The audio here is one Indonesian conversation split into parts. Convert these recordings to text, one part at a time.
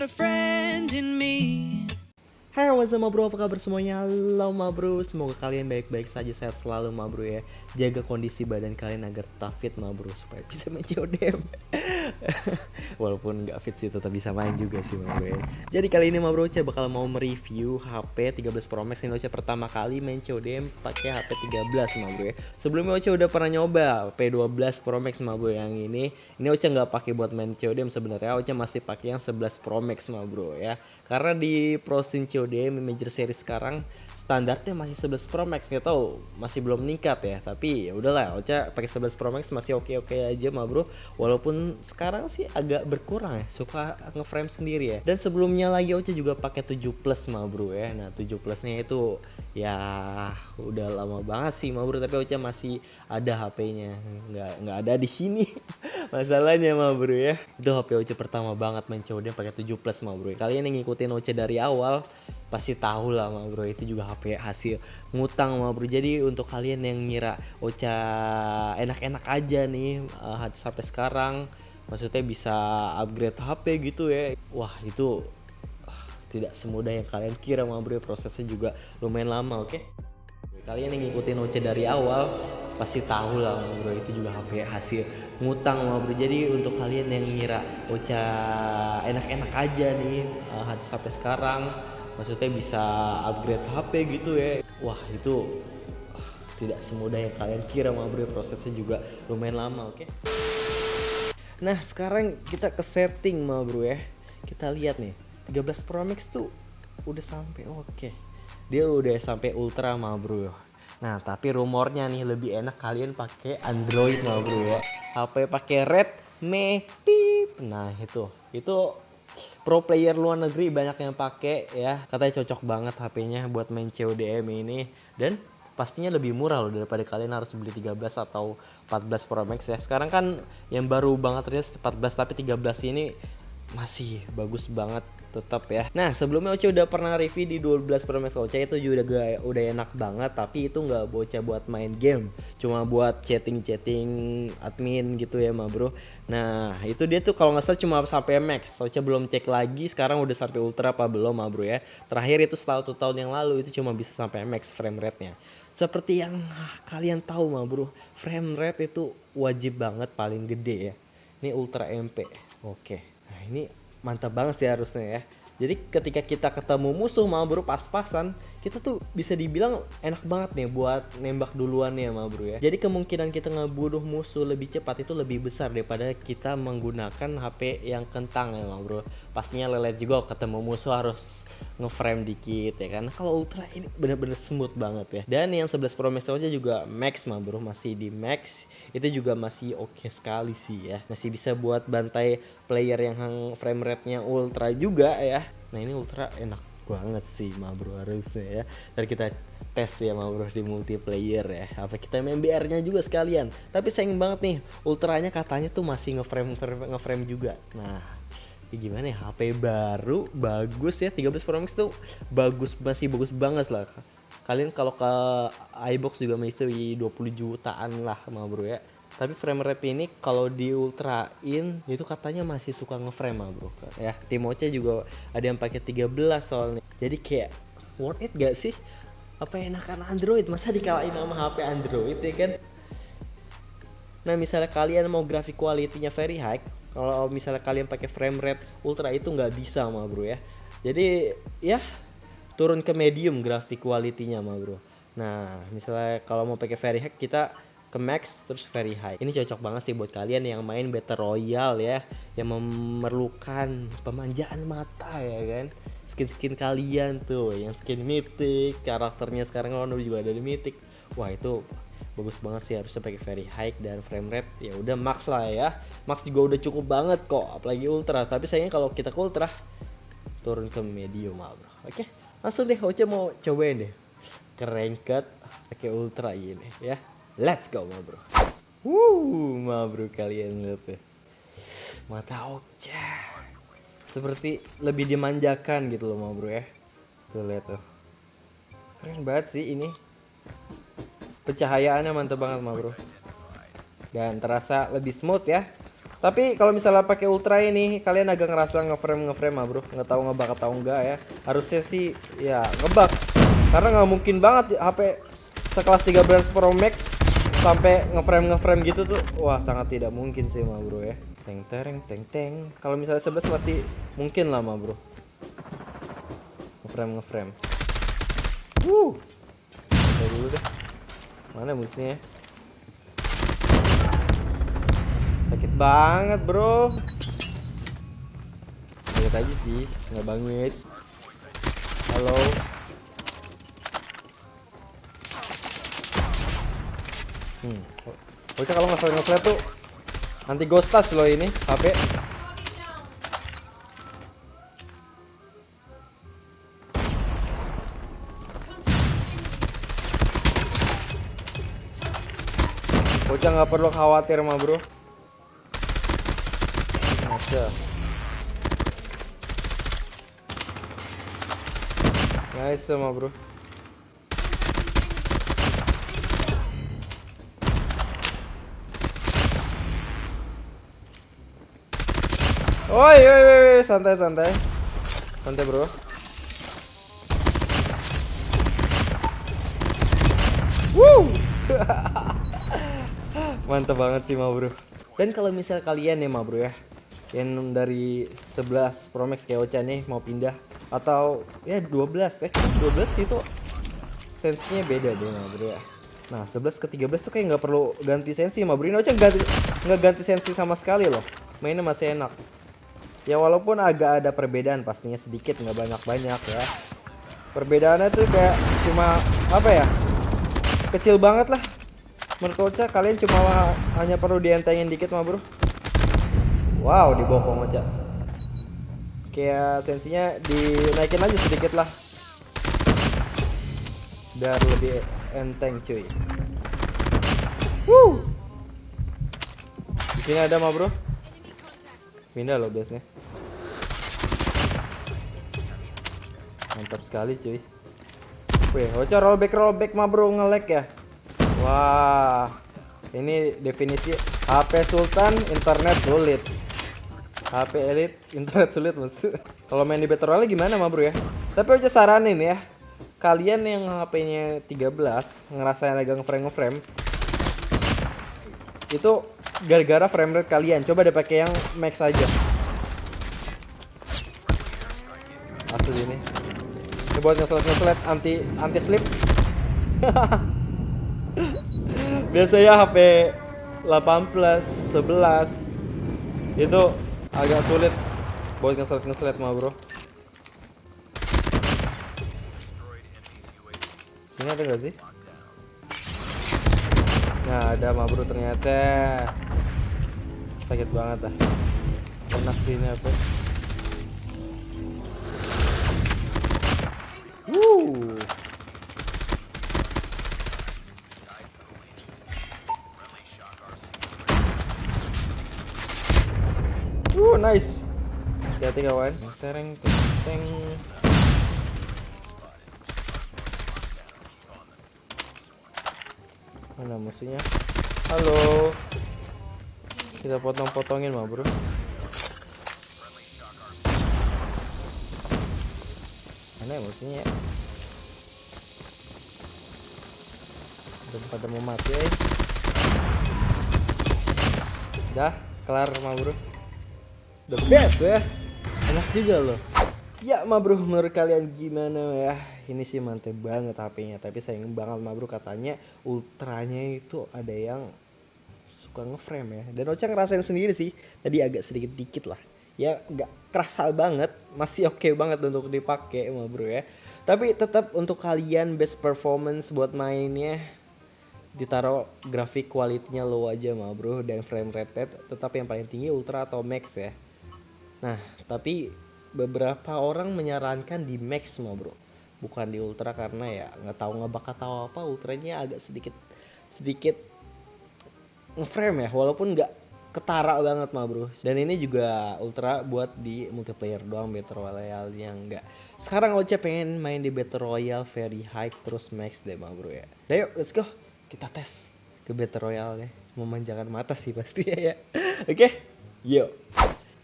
You got Hai what's up bro, apa kabar semuanya? Halo bro, semoga kalian baik-baik saja, sehat selalu ma bro ya. Jaga kondisi badan kalian agar tetap fit bro, supaya bisa main CODM Walaupun nggak fit sih tetap bisa main juga sih ma bro ya. Jadi kali ini ma bro, Oce bakal mau mereview HP 13 Pro Max Ini Oce pertama kali main CODM pakai HP 13 ma bro ya. Sebelumnya Oce udah pernah nyoba P12 Pro Max ma bro yang ini. Ini Oce nggak pakai buat main CODM sebenarnya. Oce masih pakai yang 11 Pro Max ma bro ya. Karena di Prosin COD Major Series sekarang standarnya masih 11 Pro Max nggak tahu masih belum meningkat ya tapi ya udahlah Ocha pakai 11 Pro Max masih oke oke aja mah bro. Walaupun sekarang sih agak berkurang ya suka ngeframe sendiri ya. Dan sebelumnya lagi Ocha juga pakai 7 Plus mah bro ya. Nah 7 Plusnya itu ya udah lama banget sih mah bro tapi Ocha masih ada HP-nya nggak nggak ada di sini. Masalahnya mah bro ya. Itu HP Ocha pertama banget main COD pakai 7 Plus mah bro kalian yang ngikutin Ocha dari awal pasti tahu lah ma bro itu juga HP hasil ngutang ma bro jadi untuk kalian yang ngira Ocha enak-enak aja nih uh, sampai sekarang maksudnya bisa upgrade HP gitu ya. Wah itu uh, tidak semudah yang kalian kira ma bro prosesnya juga lumayan lama oke? okay? Kalian yang ngikutin Ocha dari awal pasti tahu lah bro itu juga HP hasil ngutang ma bro jadi untuk kalian yang ngira Ocha enak-enak aja nih uh, sampai sekarang maksudnya bisa upgrade HP gitu ya wah itu ah, tidak semudah yang kalian kira mau bro prosesnya juga lumayan lama oke okay? nah sekarang kita ke setting ma bro ya kita lihat nih 13 Pro Max tuh udah sampai oke okay. Dia udah sampai ultra ma bro Nah, tapi rumornya nih lebih enak kalian pakai Android ma bro ya. HP pakai Redmi Pip. Nah, itu. Itu pro player luar negeri banyak yang pakai ya katanya cocok banget HP-nya buat main CODM ini dan pastinya lebih murah loh daripada kalian harus beli 13 atau 14 Pro Max ya sekarang kan yang baru banget rilis 14 tapi 13 ini masih bagus banget tetap ya. Nah sebelumnya Oce udah pernah review di 12 Pro Max Oce itu juga udah enak banget tapi itu nggak bocah buat main game. Cuma buat chatting-chatting admin gitu ya ma bro. Nah itu dia tuh kalau nggak salah cuma sampai max. Oce belum cek lagi sekarang udah sampai ultra apa belum ma bro ya. Terakhir itu setelah satu tahun yang lalu itu cuma bisa sampai max frame rate nya seperti yang ah, kalian tahu ma bro frame rate itu wajib banget paling gede ya. Ini ultra MP oke. Nah ini mantap banget sih harusnya ya. Jadi ketika kita ketemu musuh mau bro pas-pasan, kita tuh bisa dibilang enak banget nih buat nembak duluan ya ma bro ya. Jadi kemungkinan kita ngebunuh musuh lebih cepat itu lebih besar daripada kita menggunakan HP yang kentang ya ma bro. Pastinya lelet juga ketemu musuh harus ngeframe dikit ya kan kalau ultra ini bener-bener smooth banget ya dan yang 11 Pro Max aja juga max mah bro masih di max itu juga masih oke okay sekali sih ya masih bisa buat bantai player yang frame rate-nya ultra juga ya. Nah ini ultra enak banget sih ma bro harusnya ya. Dan kita tes ya ma bro di multiplayer ya. Apa kita main BR nya juga sekalian. Tapi sayang banget nih ultranya katanya tuh masih ngeframe ngeframe juga. Nah ya gimana ya HP baru bagus ya 13 Pro Max tuh bagus masih bagus banget lah. Kalian kalau ke iBox juga masih 20 jutaan lah sama bro ya tapi frame rate ini kalau di ultrain itu katanya masih suka ngeframe bro. Ya Timoce juga ada yang pakai 13 soalnya. Jadi kayak worth it gak sih? Apa enakan Android? Masa dikalahin sama HP Android ya kan? Nah misalnya kalian mau grafik quality-nya very high kalau misalnya kalian pakai frame rate ultra itu nggak bisa mah bro ya. Jadi ya turun ke medium grafik quality-nya mah bro. Nah misalnya kalau mau pakai very high kita ke max terus very high. Ini cocok banget sih buat kalian yang main battle royale ya yang memerlukan pemanjaan mata ya kan. Skin-skin kalian tuh yang skin mythic karakternya sekarang kan juga ada di mythic. Wah itu bagus banget sih harusnya pakai very high dan frame rate. Ya udah max lah ya. Max juga udah cukup banget kok apalagi ultra. Tapi sayangnya kalau kita ke ultra turun ke medium mal bro. Oke langsung deh Oce mau cobain deh. Ke ranked pakai ultra ini ya let's go bro. Wuh, bro kalian lihat tuh mata Oce seperti lebih dimanjakan gitu loh bro ya. Tuh lihat tuh. Keren banget sih ini. Pencahayaannya mantap banget mah bro. Dan terasa lebih smooth ya. Tapi kalau misalnya pakai ultra ini kalian agak ngerasa ngeframe ngeframe ah bro. Nggak tahu ngebak atau enggak ya. Harusnya sih ya ngebak karena nggak mungkin banget HP sekelas 13 Pro Max sampai ngeframe ngeframe gitu tuh wah sangat tidak mungkin sih mah bro ya. Teng tereng teng teng. Kalau misalnya 11 masih mungkin lah mah bro. Ngeframe ngeframe. Uh dulu deh. Mana musuhnya sakit banget bro. Sakit aja sih nggak banget. Halo hmm Bocah kalau nggak nge tuh nanti ghost touch loh ini HP Bocah nggak perlu khawatir mah bro. Masa Nice sama bro Oi, oi, oi, santai, santai. Santai, bro. Woo! Mantap banget sih, ma bro. Dan kalau misal kalian ya, ma bro ya, yang dari 11 Pro Max kayak Ocha nih mau pindah atau ya 12 eh 12 itu sensinya beda deh ma bro ya. Nah 11 ke 13 tuh kayak nggak perlu ganti sensi ma bro. Ini Ocha nggak ganti sensi sama sekali loh. Mainnya masih enak. Ya walaupun agak ada perbedaan pastinya sedikit nggak banyak-banyak ya. Perbedaannya tuh kayak cuma apa ya? Kecil banget lah menurut Ocha kalian cuma hanya perlu dientengin dikit mah bro wow dibokong aja kayak sensinya dinaikin aja sedikit lah biar lebih enteng cuy Woo! di sini ada mah bro pindah loh biasanya mantap sekali cuy Wih, Ocha rollback rollback mah bro ngelek ya Wah, ini definisi HP Sultan internet sulit. HP Elite internet sulit mas. Kalau main di Battle Royale gimana mah bro ya? Tapi aja saranin ya, kalian yang HP-nya 13 ngerasain agak ngeframe ngeframe itu gara-gara frame rate kalian. Coba deh pakai yang max aja. Asli ini. Ini buat ngeselet-ngeselet anti anti slip. biasanya HP 18 11 itu agak sulit buat ngeselet ngeselet mah bro sini ada gak sih nah ada mah bro ternyata sakit banget ah enak sih ini apa Woo. Uh, nice. Hati-hati kawan. Tereng, tereng. Mana musuhnya? Halo. Kita potong-potongin mah, Bro. Mana ya musuhnya? Udah pada mau mati, eh. Dah, kelar mah, Bro the best ya enak juga loh ya ma bro menurut kalian gimana ya ini sih mantep banget HP-nya tapi sayang banget ma bro katanya ultranya itu ada yang suka ngeframe ya. Dan Ocha ngerasain sendiri sih tadi agak sedikit dikit lah. Ya nggak kerasa banget masih oke okay banget untuk dipakai ma bro ya. Tapi tetap untuk kalian best performance buat mainnya ditaruh grafik kualitinya low aja ma bro. Dan frame rate tetap yang paling tinggi ultra atau max ya. Nah, tapi beberapa orang menyarankan di max mah bro, bukan di ultra karena ya nggak tahu nggak bakal tahu apa ultranya agak sedikit sedikit ngeframe ya, walaupun nggak ketara banget mah bro. Dan ini juga ultra buat di multiplayer doang battle royale yang enggak. Sekarang Oce pengen main di battle royale very high terus max deh mah bro ya. Nah yuk let's go kita tes ke battle royale deh. memanjakan mata sih pasti ya. Oke, yuk.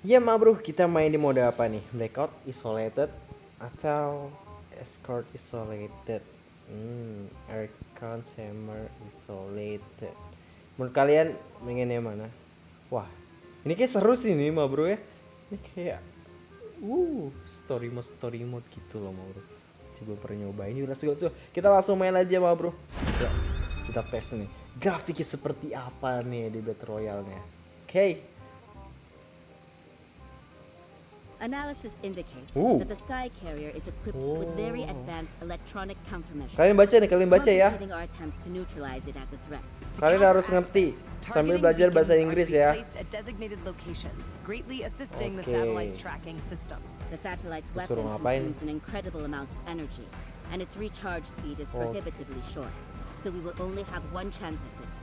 Ya ma bro, kita main di mode apa nih? Blackout Isolated atau Escort Isolated? Hmm, Aircon Hammer Isolated. Menurut kalian pengen yang mana? Wah, ini kayak seru sih nih ma bro ya. Ini kayak, uh, story mode story mode gitu loh ma bro. Coba pernah nyobain yuk, let's go. Kita langsung main aja ma bro. Ya, kita tes nih. Grafiknya seperti apa nih di Battle Royale-nya. Oke. Analysis indicates Ooh. that the Sky Carrier is equipped with very advanced electronic countermeasures. Kalian baca nih, kalian baca ya. Kalian harus ngerti sambil belajar bahasa Inggris ya. The Okay. weapon ngapain? consumes an incredible amount of energy, and its recharge speed is Oh. prohibitively short. So we will only have one chance at this.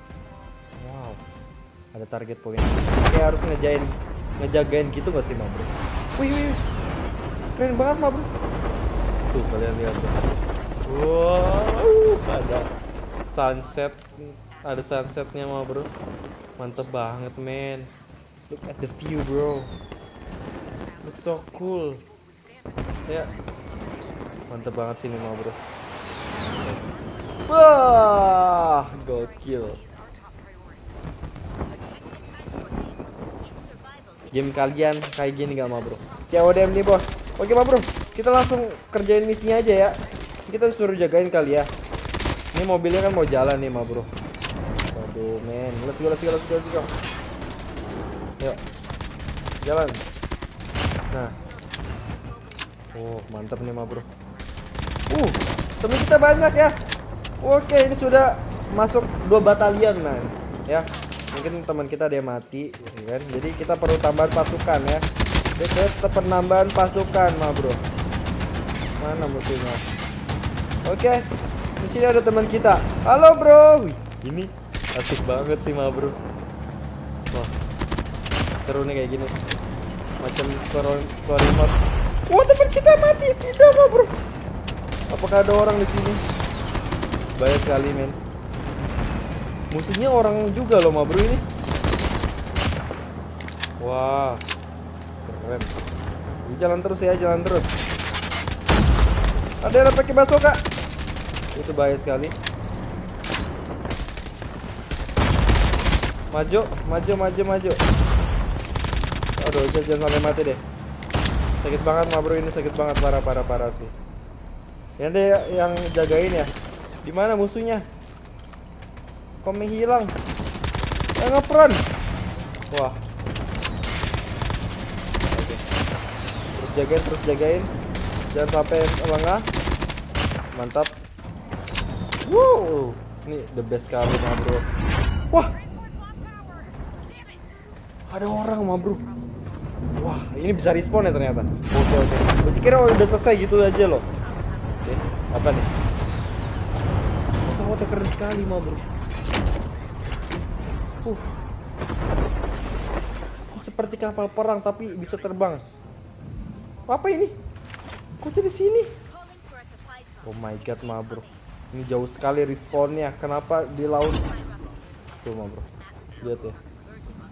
Wow. Ada target. Kayak harus ngejain ngejagain gitu gak sih, Ma Bro? Wih, wih. Keren banget, Ma Bro. Tuh, kalian lihat. Wow, ada sunset. Ada sunsetnya, Ma Bro. Mantep banget, men. Look at the view, bro. Look so cool. Ya. Mantep banget sini, Ma Bro. Wah, gokil. Game kalian kayak gini gak ma bro? CODM nih bos. Oke ma bro. Kita langsung kerjain misinya aja ya. Kita suruh jagain kali ya. Ini mobilnya kan mau jalan nih ma bro. Waduh men. Let's go let's go let's go let's go. Yuk. Jalan. Nah. Oh mantap nih ma bro. Uh temen kita banyak ya. Oke ini sudah masuk dua batalion man. Ya mungkin teman kita ada yang mati ya kan? Jadi kita perlu tambahan pasukan ya. Kita penambahan pasukan ma bro. Mana musuhnya? Oke di sini ada teman kita. Halo bro. Wih, ini asik banget sih ma bro. Wah seru nih kayak gini. Macam story mode wah teman kita mati. Tidak ma bro. Apakah ada orang di sini? Banyak sekali men Musuhnya orang juga loh, ma bro ini. Wah, keren. Ini jalan terus ya, jalan terus. Ada yang pakai basoka. Itu bahaya sekali. Maju, maju, maju, maju. Aduh, jangan sampai mati deh. Sakit banget, ma bro ini sakit banget parah, parah, sih. Ini ada yang jagain ya. Di mana musuhnya? Kok menghilang? Eh ngepron. Wah. Oke. Terus jagain, terus jagain. Jangan sampai lengah. Mantap. Wow. Ini the best kali mah bro. Wah. Ada orang mah bro. Wah, ini bisa respawn ya ternyata. Oke oke. Gue kira udah selesai gitu aja loh. Oke, apa nih? Pesawatnya keren sekali mah bro. Uh. Seperti kapal perang tapi bisa terbang. Apa ini? Kok jadi sini? Oh my god, ma bro. Ini jauh sekali respawnnya. Kenapa di laut? Tuh, ma bro. Lihat ya.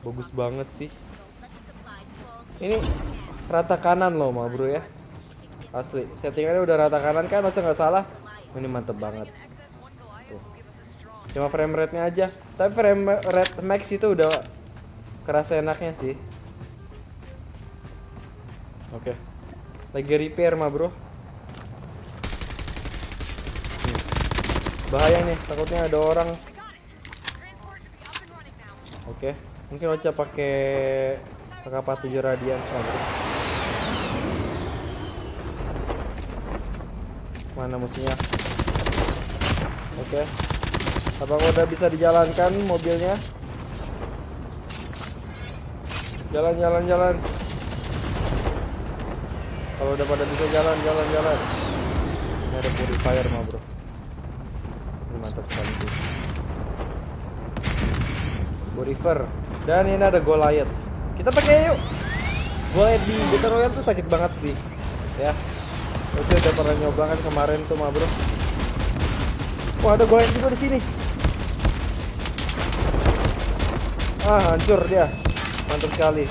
Bagus banget sih. Ini rata kanan loh, ma bro ya. Asli. Settingannya udah rata kanan kan? Macam nggak salah. Ini mantep banget. Cuma frame rate-nya aja. Tapi frame rate max itu udah kerasa enaknya sih. Oke. Lagi repair mah, Bro. Bahaya nih, takutnya ada orang. Oke, mungkin Ocha pakai PKP 7 radian bro. Mana musuhnya? Oke. Apakah udah bisa dijalankan mobilnya? Jalan, jalan, jalan. Kalau udah pada bisa jalan, jalan, jalan. Ini ada purifier mah bro. Ini mantap sekali sih. Purifier. Dan ini ada Goliath. Kita pakai yuk. Goliath di Battle Royale tuh sakit banget sih. Ya. Oke udah pernah nyoba kan kemarin tuh mah bro. Wah ada Goliath juga di sini. Ah, hancur dia. Mantap sekali.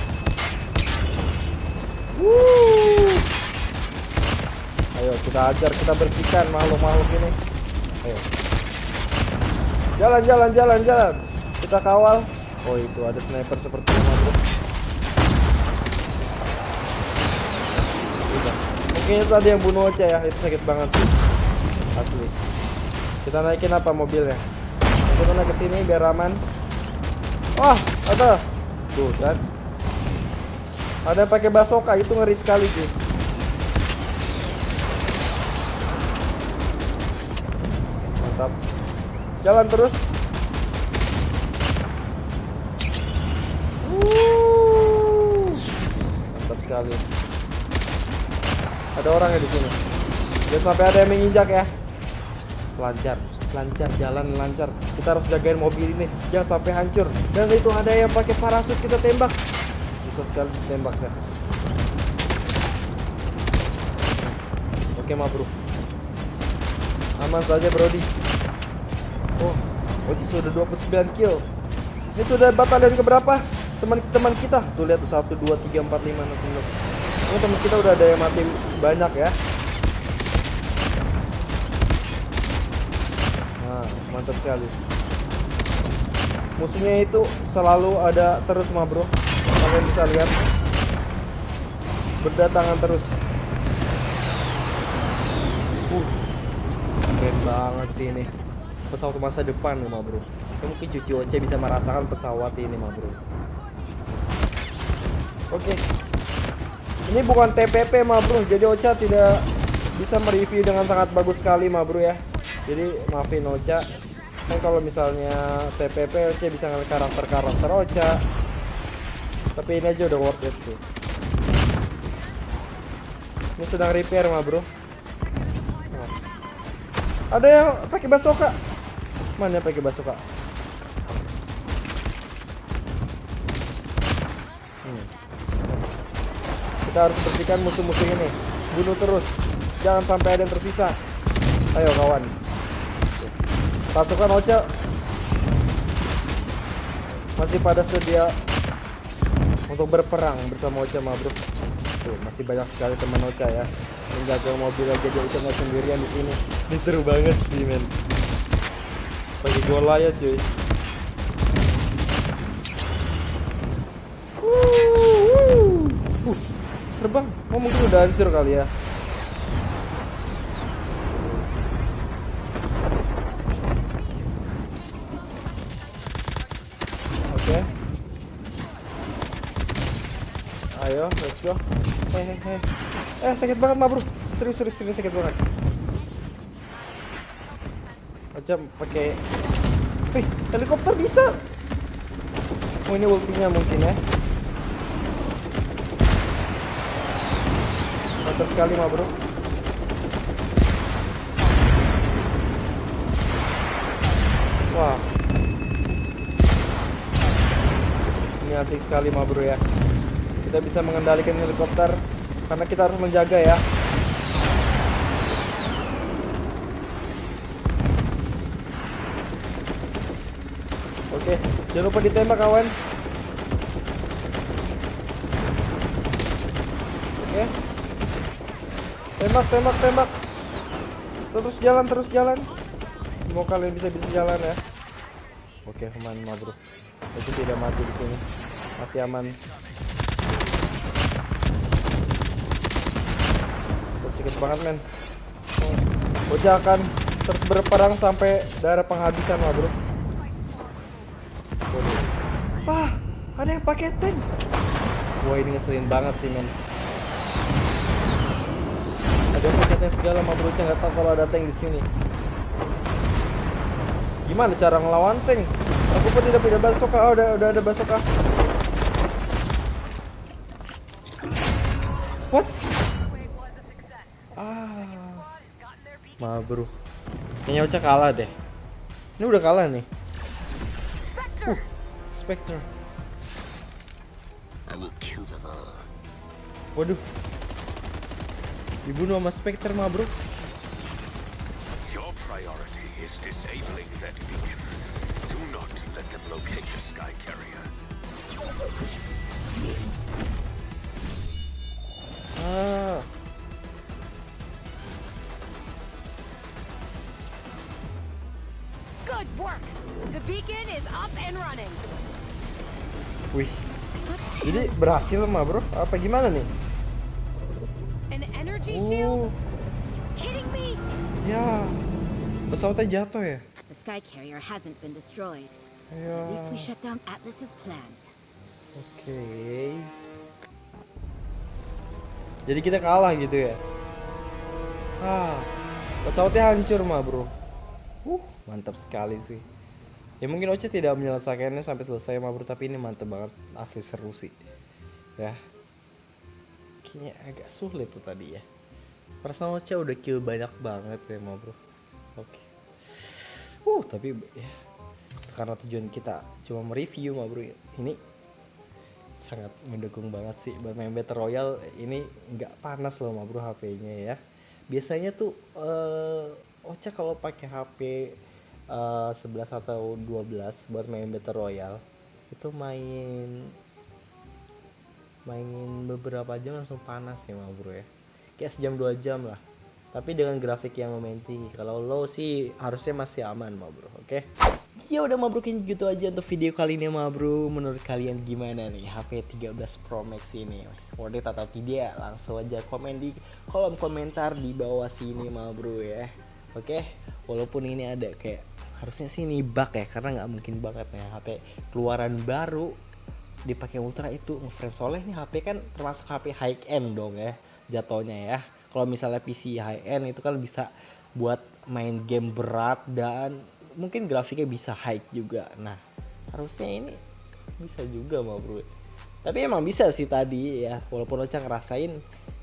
Wuh. Ayo kita ajar, kita bersihkan makhluk-makhluk ini. Ayo. Jalan, jalan, jalan, jalan. Kita kawal. Oh itu ada sniper seperti ini bro. Mungkin itu ada yang bunuh Ocha ya, itu sakit banget. Asli. Kita naikin apa mobilnya? Kita naik ke sini biar aman. Wah, ada. Tuh kan. Ada pakai basoka itu ngeri sekali sih. Mantap. Jalan terus. Mantap sekali. Ada orang ya di sini. Jangan sampai ada yang menginjak ya. Lancar, lancar, jalan lancar. Kita harus jagain mobil ini, jangan sampai hancur. Dan itu ada yang pakai parasut kita tembak. Susah sekali tembaknya. Oke, ma bro. Aman saja, Brody. Oh, Oji sudah 29 kill. Ini sudah batalion keberapa? Teman-teman kita. Tuh lihat tuh 1 2 3 4 5 6 7. Ini teman kita udah ada yang mati banyak ya. Nah, mantap sekali. Musuhnya itu selalu ada terus mah bro. Kalian bisa lihat. Berdatangan terus. Uh, keren banget sih ini. Pesawat masa depan mah bro. Ya, mungkin Cuci Oce bisa merasakan pesawat ini mah bro. Oke. Ini bukan TPP mah bro. Jadi Ocha tidak bisa mereview dengan sangat bagus sekali mah bro ya. Jadi maafin Ocha. Kan kalau misalnya TPP Ocha bisa ngeliat karakter-karakter Ocha. Tapi ini aja udah worth it sih. Ini sedang repair mah bro. Nah. Ada yang pakai basoka. Mana yang pakai basoka? Hmm. Kita harus bersihkan musuh-musuh ini. Bunuh terus. Jangan sampai ada yang tersisa. Ayo kawan. Pasukan Ocha masih pada sedia untuk berperang bersama Ocha ma bro. Tuh, masih banyak sekali teman Ocha ya. Menjaga mobil aja dia Ocha nggak sendirian di sini. Ini seru banget sih men. Bagi gola ya cuy. Terbang. Oh mungkin udah hancur kali ya. Let's go. Hehehe. Eh, sakit banget mah, Bro. Serius, serius, serius sakit banget. Aja pakai Wih, helikopter bisa. Oh, ini ultinya mungkin ya. Mantap sekali mah, Bro. Wah, ini asik sekali mah bro ya kita bisa mengendalikan helikopter karena kita harus menjaga ya. Oke jangan lupa ditembak kawan. Oke. Tembak tembak tembak. Terus jalan terus jalan. Semoga kalian bisa bisa jalan ya. Oke aman bro itu tidak mati di sini. Masih aman Sedikit banget men. Oja akan terus berperang sampai daerah penghabisan lah bro. Wah ada yang pakai tank Wah ini ngeselin banget sih men Ada yang tank segala mah bro nggak tahu kalau ada tank di sini Gimana cara ngelawan tank? Aku pun tidak punya basoka. Oh, udah udah ada basoka. Bro. Kayaknya Ocha kalah deh. Ini udah kalah nih. Uh, Spectre. I will kill them all. Waduh. Dibunuh sama Spectre mah bro. Your priority is disabling that beacon. Do not that can locate the sky carrier. Ah, wih. Jadi berhasil mah bro? Apa gimana nih? Oh, ya. Pesawatnya jatuh ya? The sky carrier hasn't been destroyed. Ya. At least we shut down Atlas's plans. Oke. Jadi kita kalah gitu ya? Ah, pesawatnya hancur mah bro. Uh, mantap sekali sih. Ya mungkin Oce tidak menyelesaikannya sampai selesai mah bro, tapi ini mantep banget, asli seru sih. Ya. Kayaknya agak sulit tuh tadi ya. Perasaan Ocha udah kill banyak banget ya mah bro. Oke. Uh, tapi ya karena tujuan kita cuma mereview mah bro. Ini sangat mendukung banget sih buat main Battle Royale ini nggak panas loh mah bro HP-nya ya. Biasanya tuh eh Ocha kalau pakai HP eh 11 atau 12 buat main Battle Royale itu main mainin beberapa jam langsung panas ya mah bro ya. Kayak sejam dua jam lah. Tapi dengan grafik yang lumayan tinggi. Kalau low sih harusnya masih aman mah bro oke? Ya udah mah bro kayaknya gitu aja untuk video kali ini mah bro. Menurut kalian gimana nih HP 13 Pro Max ini? Worth it atau tidak langsung aja komen di kolom komentar di bawah sini mah bro ya. Oke? Walaupun ini ada kayak harusnya sih ini bug ya karena nggak mungkin banget nih HP keluaran baru dipakai ultra itu. Ngeframe soalnya ini HP kan termasuk HP high end dong ya jatuhnya ya. Kalau misalnya PC high end itu kan bisa buat main game berat dan mungkin grafiknya bisa high juga. Nah harusnya ini bisa juga mah bro. Tapi emang bisa sih tadi ya walaupun Ocha ngerasain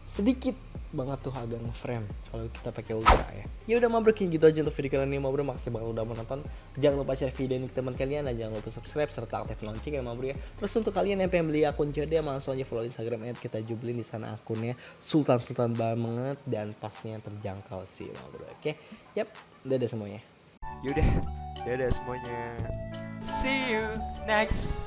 sedikit banget tuh agak ngeframe kalau kita pakai ultra ya. Ya udah kayak gitu aja untuk video kali ini mah bro makasih banget udah menonton jangan lupa share video ini ke teman kalian dan jangan lupa subscribe serta aktif lonceng ya mah bro ya. Terus untuk kalian yang pengen beli akun COD langsung aja follow instagram kita jublin di sana akunnya. Sultan sultan banget dan pasnya terjangkau sih mah bro oke? Yap dadah semuanya. Yaudah, dadah semuanya. See you next